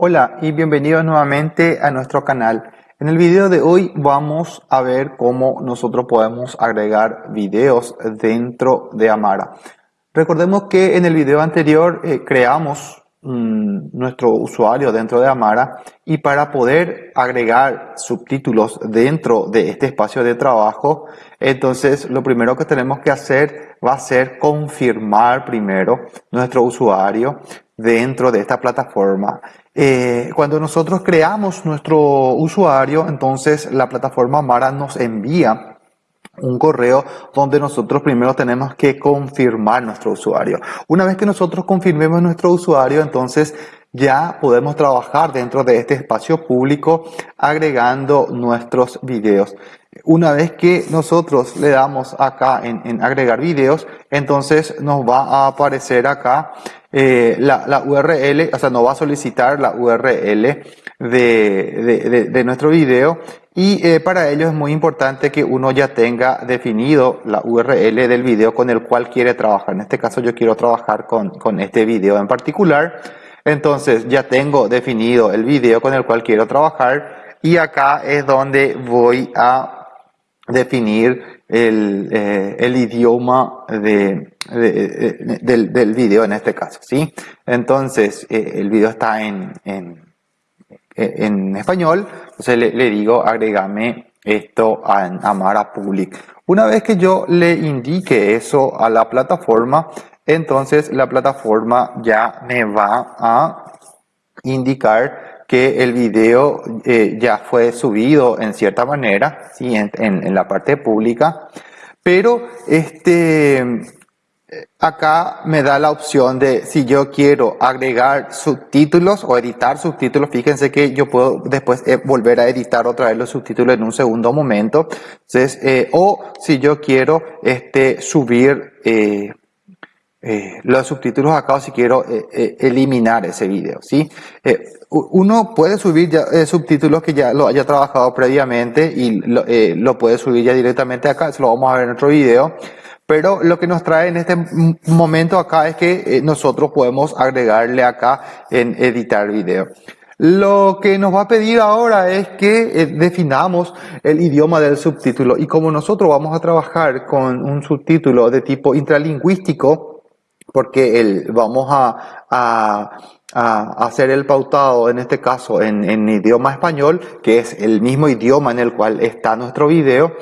Hola y bienvenidos nuevamente a nuestro canal. En el video de hoy vamos a ver cómo nosotros podemos agregar videos dentro de Amara. Recordemos que en el video anterior eh, creamos mm, nuestro usuario dentro de Amara y para poder agregar subtítulos dentro de este espacio de trabajo, entonces lo primero que tenemos que hacer va a ser confirmar primero nuestro usuario dentro de esta plataforma. Eh, cuando nosotros creamos nuestro usuario, entonces la plataforma Mara nos envía un correo donde nosotros primero tenemos que confirmar nuestro usuario. Una vez que nosotros confirmemos nuestro usuario, entonces ya podemos trabajar dentro de este espacio público agregando nuestros videos. Una vez que nosotros le damos acá en, agregar videos, entonces nos va a aparecer acá eh, la, URL, o sea, nos va a solicitar la URL de, nuestro video y eh, para ello es muy importante que uno ya tenga definido la URL del video con el cual quiere trabajar. En este caso yo quiero trabajar con, con este video en particular. Entonces ya tengo definido el video con el cual quiero trabajar y acá es donde voy a definir el, eh, idioma de, del, video en este caso, ¿sí? Entonces, eh, el video está en, español, entonces le, digo agregame esto a Amara Public. Una vez que yo le indique eso a la plataforma, entonces la plataforma ya me va a indicar que el video eh, ya fue subido en cierta manera, ¿sí? en, en, la parte pública, pero este, acá me da la opción de si yo quiero agregar subtítulos o editar subtítulos, fíjense que yo puedo después eh, volver a editar otra vez los subtítulos en un segundo momento, entonces, eh, o si yo quiero este, subir eh, los subtítulos acá si quiero eh, eh, eliminar ese video, ¿sí? uno puede subir ya, subtítulos que ya lo haya trabajado previamente y lo, lo, puede subir ya directamente acá, eso lo vamos a ver en otro video. Pero lo que nos trae en este momento acá es que nosotros podemos agregarle acá en editar video. Lo que nos va a pedir ahora es que definamos el idioma del subtítulo y como nosotros vamos a trabajar con un subtítulo de tipo intralingüístico, porque el, vamos a, a, a, hacer el pautado, en este caso, en, en, idioma español, que es el mismo idioma en el cual está nuestro video.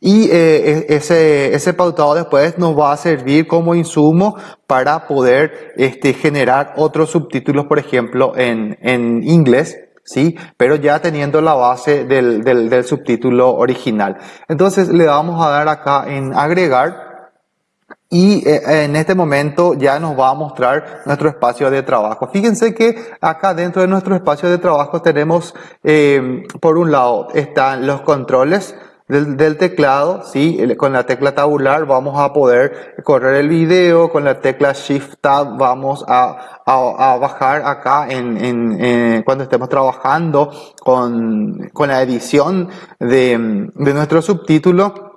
Y eh, e, ese, ese pautado después nos va a servir como insumo para poder este, generar otros subtítulos, por ejemplo, en, en inglés, ¿sí? Pero ya teniendo la base del, del, del subtítulo original. Entonces le vamos a dar acá en agregar y eh, en este momento ya nos va a mostrar nuestro espacio de trabajo. Fíjense que acá dentro de nuestro espacio de trabajo tenemos, eh, por un lado, están los controles del, teclado, ¿sí? con la tecla tabular vamos a poder correr el video, con la tecla Shift Tab vamos a, a, bajar acá en, cuando estemos trabajando con, con la edición de, de nuestro subtítulo.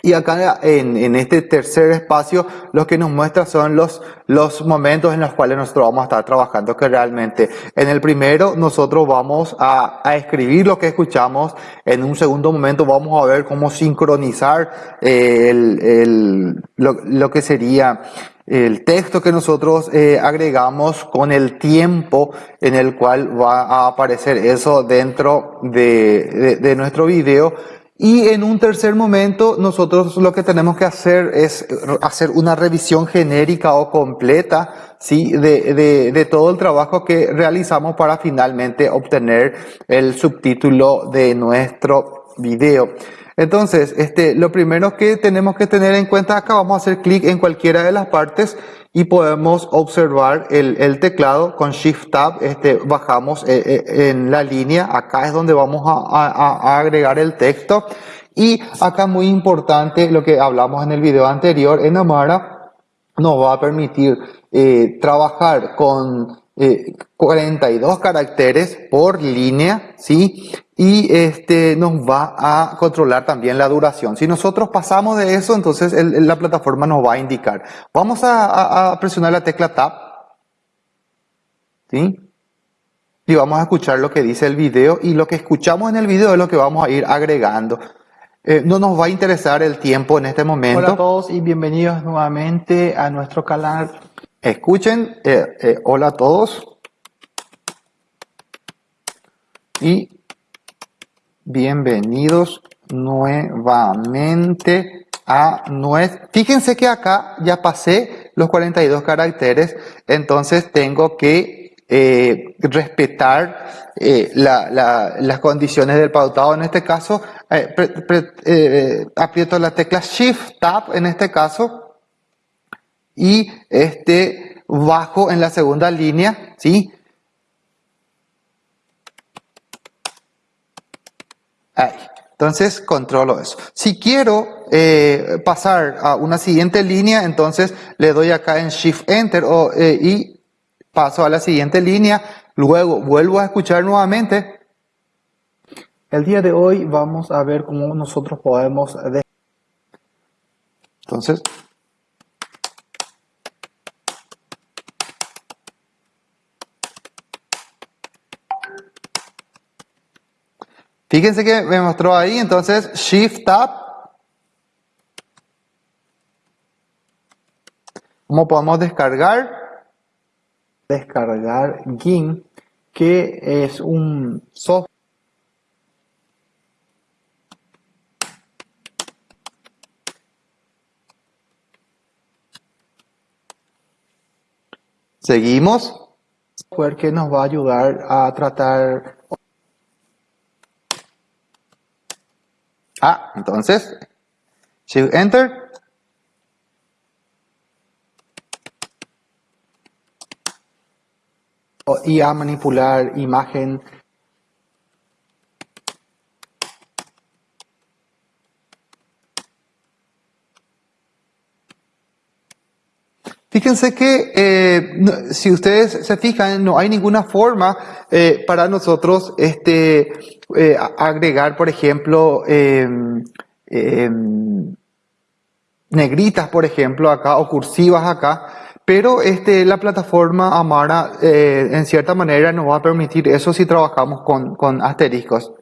Y acá en, este tercer espacio lo que nos muestra son los, los momentos en los cuales nosotros vamos a estar trabajando, que realmente en el primero nosotros vamos a, a escribir lo que escuchamos, en un segundo momento vamos a ver cómo sincronizar eh, el, el, lo, lo, que sería el texto que nosotros eh, agregamos con el tiempo en el cual va a aparecer eso dentro de, de, de nuestro video y en un tercer momento, nosotros lo que tenemos que hacer es hacer una revisión genérica o completa, ¿sí? De, de, de, todo el trabajo que realizamos para finalmente obtener el subtítulo de nuestro video. Entonces, este, lo primero que tenemos que tener en cuenta acá, vamos a hacer clic en cualquiera de las partes y podemos observar el, teclado con Shift Tab, este, bajamos eh, eh, en la línea, acá es donde vamos a, agregar el texto y acá muy importante lo que hablamos en el video anterior, en Amara nos va a permitir eh, trabajar con 42 caracteres por línea, ¿sí? Y este nos va a controlar también la duración. Si nosotros pasamos de eso, entonces la plataforma nos va a indicar. Vamos a, presionar la tecla Tab. ¿Sí? y vamos a escuchar lo que dice el video y lo que escuchamos en el video es lo que vamos a ir agregando. Eh, no nos va a interesar el tiempo en este momento. Hola a todos y bienvenidos nuevamente a nuestro canal. Escuchen, eh, eh, hola a todos. Y bienvenidos nuevamente a nuestro... Fíjense que acá ya pasé los 42 caracteres, entonces tengo que eh, respetar eh, las condiciones del pautado. En este caso, eh, aprieto la tecla Shift Tab en este caso y este bajo en la segunda línea, ¿sí? Ahí. Entonces controlo eso. Si quiero pasar a una siguiente línea, entonces le doy acá en Shift Enter o, y paso a la siguiente línea, luego vuelvo a escuchar nuevamente. El día de hoy vamos a ver cómo nosotros podemos... Entonces... Fíjense que me mostró ahí, entonces Shift Tab. ¿Cómo podemos descargar? descargar GIMP, que es un software Seguimos. que nos va a ayudar a tratar. Ah, entonces, Shift Enter. y a manipular imagen Fíjense que eh, si ustedes se fijan, no hay ninguna forma eh, para nosotros este, eh, agregar, por ejemplo, em, em, negritas, por ejemplo, acá, o cursivas acá, pero este, la plataforma Amara, en cierta manera, nos va a permitir eso si trabajamos con, con asteriscos.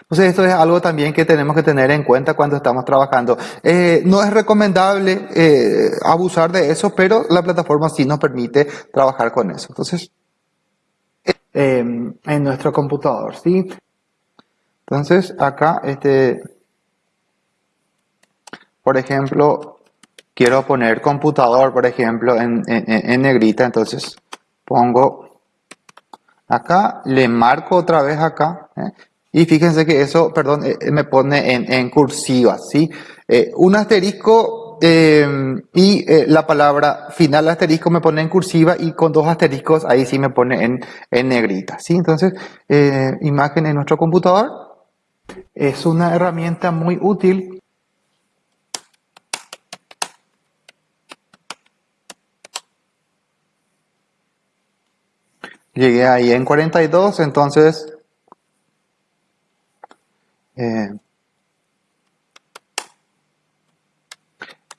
Entonces esto es algo también que tenemos que tener en cuenta cuando estamos trabajando. Eh, no es recomendable eh, abusar de eso, pero la plataforma sí nos permite trabajar con eso. Entonces, em, en nuestro computador, ¿sí? Entonces acá, este, por ejemplo, quiero poner computador, por ejemplo, en, negrita, entonces pongo acá, le marco otra vez acá, ¿eh? Y fíjense que eso, perdón, eh, me pone en, cursiva, ¿sí? Eh, un asterisco y la palabra final asterisco me pone en cursiva y con dos asteriscos ahí sí me pone en, en negrita, ¿sí? Entonces, imagen en nuestro computador. Es una herramienta muy útil Llegué ahí en 42, entonces... Eh,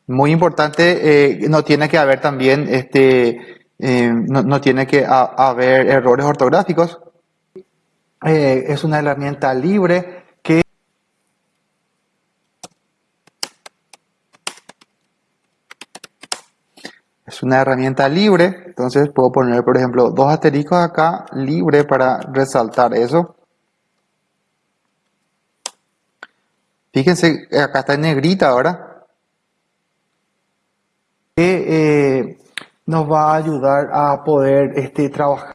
muy importante, eh, no tiene que haber también, este, eh, no, tiene que haber errores ortográficos. es una herramienta libre es una herramienta libre, entonces puedo poner, por ejemplo, dos asteriscos acá, libre para resaltar eso. Fíjense, acá está en negrita ahora. Que eh, nos va a ayudar a poder este, trabajar.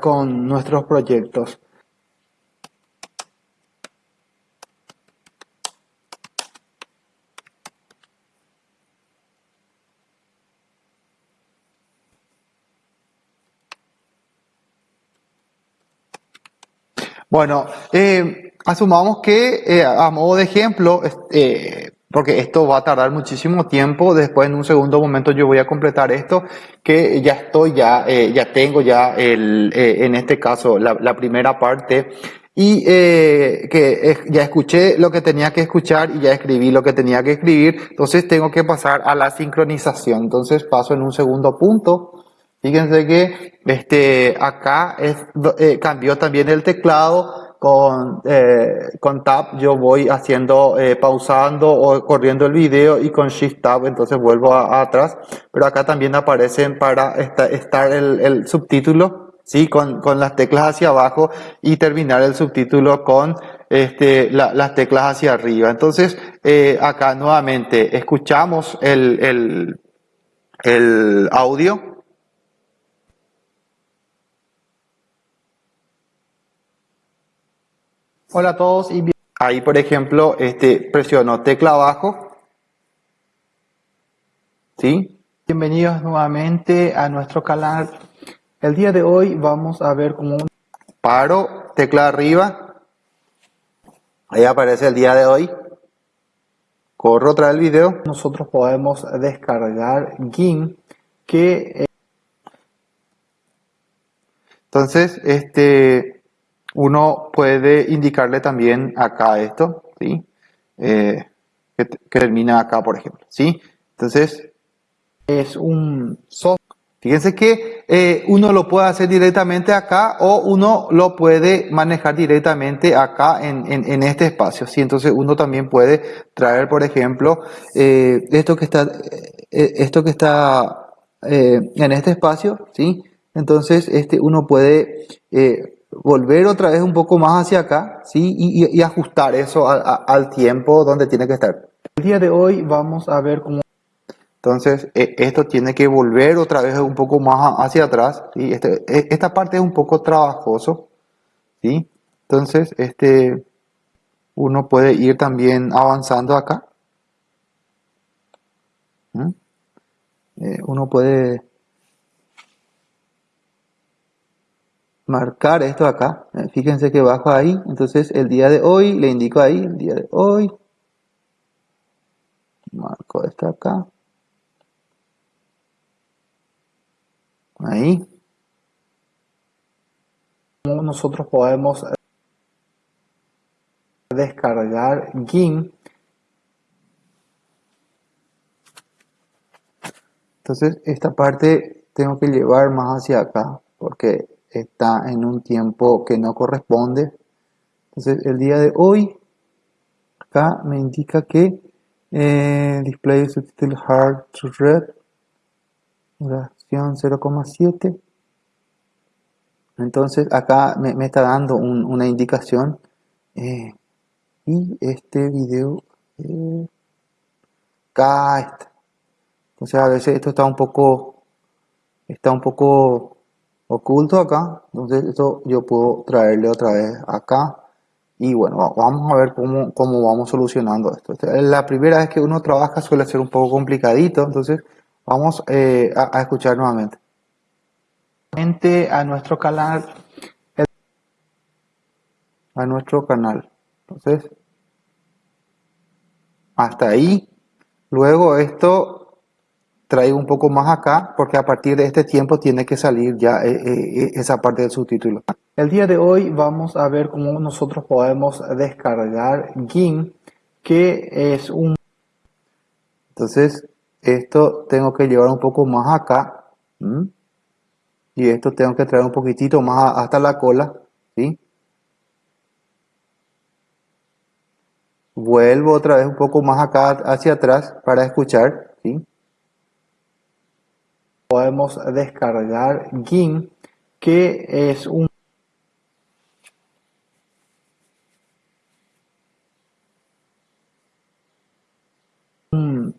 con nuestros proyectos. Bueno, eh, asumamos que eh, a modo de ejemplo, eh, porque esto va a tardar muchísimo tiempo. Después, en un segundo momento, yo voy a completar esto, que ya estoy, ya, eh, ya tengo ya el, eh, en este caso, la, la primera parte y eh, que ya escuché lo que tenía que escuchar y ya escribí lo que tenía que escribir, entonces tengo que pasar a la sincronización. Entonces paso en un segundo punto. Fíjense que este, acá es, eh, cambió también el teclado con, eh, con Tab. Yo voy haciendo, eh, pausando o corriendo el video y con Shift Tab, entonces vuelvo atrás. Pero acá también aparecen para estar el, el subtítulo ¿sí? Con, con, las teclas hacia abajo y terminar el subtítulo con este, las teclas hacia arriba. Entonces, eh, acá nuevamente escuchamos el, el, el audio. Hola a todos y Ahí, por ejemplo, este, presiono tecla abajo. ¿Sí? Bienvenidos nuevamente a nuestro canal el día de hoy vamos a ver cómo... Paro, tecla arriba. Ahí aparece el día de hoy. Corro otra el video. Nosotros podemos descargar GIMP que... Entonces, este, uno puede indicarle también acá esto, ¿sí? Eh, que, termina acá, por ejemplo, ¿sí? Entonces, es un software Fíjense que eh, uno lo puede hacer directamente acá o uno lo puede manejar directamente acá en, en, este espacio. ¿sí? Entonces uno también puede traer, por ejemplo, eh, esto que está, esto que está en este espacio, ¿sí? Entonces este, uno puede volver otra vez un poco más hacia acá, ¿sí? Y, ajustar eso al tiempo donde tiene que estar. El día de hoy vamos a ver cómo entonces, e, esto tiene que volver otra vez un poco más hacia atrás. ¿sí? Este, e, esta parte es un poco trabajoso. ¿sí? Entonces, este, uno puede ir también avanzando acá. ¿Mm? Eh, uno puede marcar esto acá. Eh, fíjense que bajo ahí. Entonces, el día de hoy, le indico ahí, el día de hoy. Marco esto acá. Ahí. Nosotros podemos descargar GIMP. Entonces esta parte tengo que llevar más hacia acá porque está en un tiempo que no corresponde. Entonces el día de hoy acá me indica que eh, display subtitle hard to read 0,7 entonces acá me, está dando una indicación eh, y este video eh, acá está entonces a veces esto está un poco está un poco oculto acá entonces esto yo puedo traerle otra vez acá y bueno vamos a ver cómo, cómo vamos solucionando esto la primera vez que uno trabaja suele ser un poco complicadito entonces Vamos eh, a, escuchar nuevamente. A nuestro canal. A nuestro canal. Entonces, hasta ahí. Luego esto traigo un poco más acá porque a partir de este tiempo tiene que salir ya eh, eh, esa parte del subtítulo. El día de hoy vamos a ver cómo nosotros podemos descargar GIMP, que es un... Entonces, esto tengo que llevar un poco más acá y esto tengo que traer un poquitito más hasta la cola vuelvo otra vez un poco más acá hacia atrás para escuchar. Podemos descargar GIMP que es un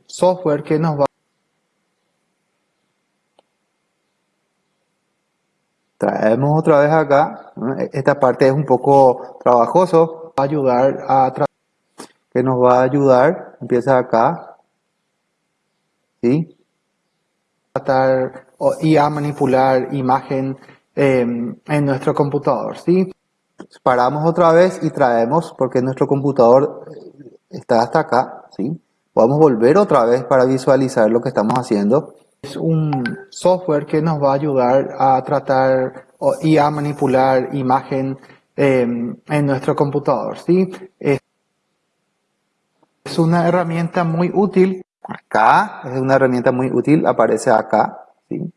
software que nos va traemos otra vez acá. Esta parte es un poco trabajoso. Va a ayudar a que nos va a ayudar. Empieza acá. ¿sí? Y a manipular imagen em, en nuestro computador ¿sí? paramos otra vez y traemos porque nuestro computador está hasta acá ¿sí? Podemos volver otra vez para visualizar lo que estamos haciendo. Es un software que nos va a ayudar a tratar y a manipular imagen em, en nuestro computador. ¿sí? Es una herramienta muy útil. Acá es una herramienta muy útil, aparece acá. ¿sí?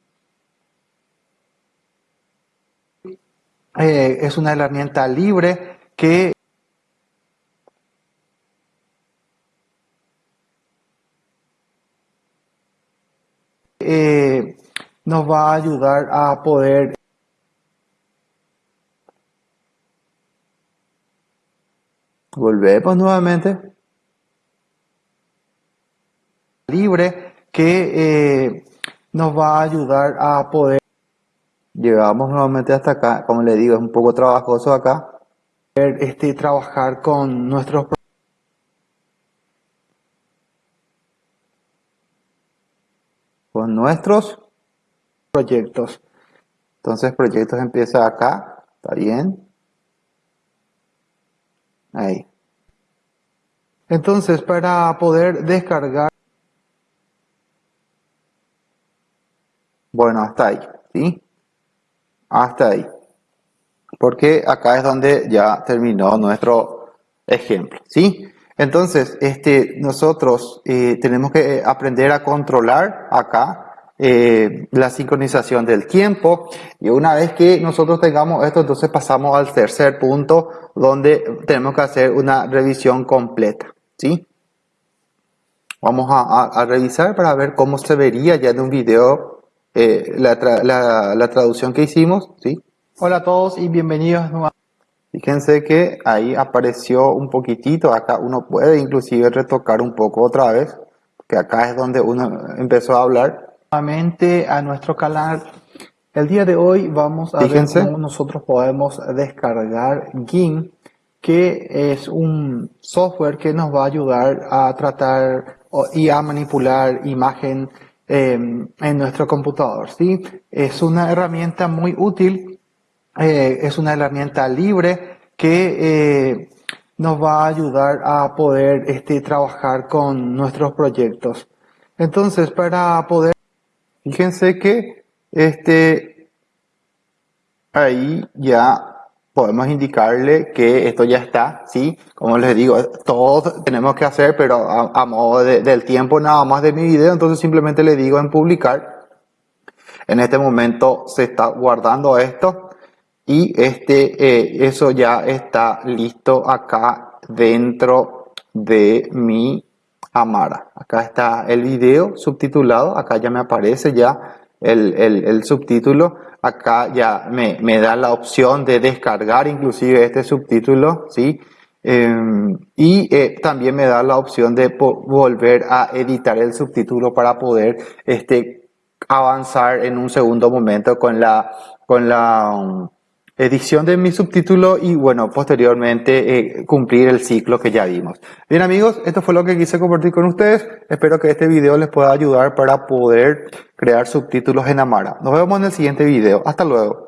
Eh, es una herramienta libre que eh, nos va a ayudar a poder volvemos nuevamente libre que eh, nos va a ayudar a poder Llegamos nuevamente hasta acá, como le digo, es un poco trabajoso acá. Este, trabajar con nuestros con nuestros proyectos. Entonces proyectos empieza acá, ¿está bien? Ahí. Entonces para poder descargar Bueno, hasta ahí, ¿sí? hasta ahí. Porque acá es donde ya terminó nuestro ejemplo, ¿sí? Entonces, este, nosotros eh, tenemos que aprender a controlar acá eh, la sincronización del tiempo y una vez que nosotros tengamos esto, entonces pasamos al tercer punto donde tenemos que hacer una revisión completa, ¿sí? Vamos a revisar para ver cómo se vería ya en un video eh, la, la, traducción que hicimos, ¿sí? Hola a todos y bienvenidos nuevamente. Fíjense que ahí apareció un poquitito, acá uno puede inclusive retocar un poco otra vez, que acá es donde uno empezó a hablar. Nuevamente a nuestro canal. El día de hoy vamos a ver cómo nosotros podemos descargar GIMP, que es un software que nos va a ayudar a tratar y a manipular imagen Em, en nuestro computador. ¿sí? Es una herramienta muy útil, eh, es una herramienta libre que eh, nos va a ayudar a poder este, trabajar con nuestros proyectos. Entonces, para poder... Fíjense que este, ahí ya podemos indicarle que esto ya está, ¿sí? Como les digo, todos tenemos que hacer, pero a, modo del tiempo nada más de mi video, entonces simplemente le digo en publicar. En este momento se está guardando esto y este, eh, eso ya está listo acá dentro de mi Amara. Acá está el video subtitulado, acá ya me aparece ya el, el subtítulo acá ya me, me, da la opción de descargar inclusive este subtítulo, ¿sí? Em, y eh, también me da la opción de volver a editar el subtítulo para poder este, avanzar en un segundo momento con la, con la um, edición de mi subtítulo y bueno, posteriormente eh, cumplir el ciclo que ya vimos. Bien amigos, esto fue lo que quise compartir con ustedes. Espero que este video les pueda ayudar para poder crear subtítulos en Amara. Nos vemos en el siguiente video. Hasta luego.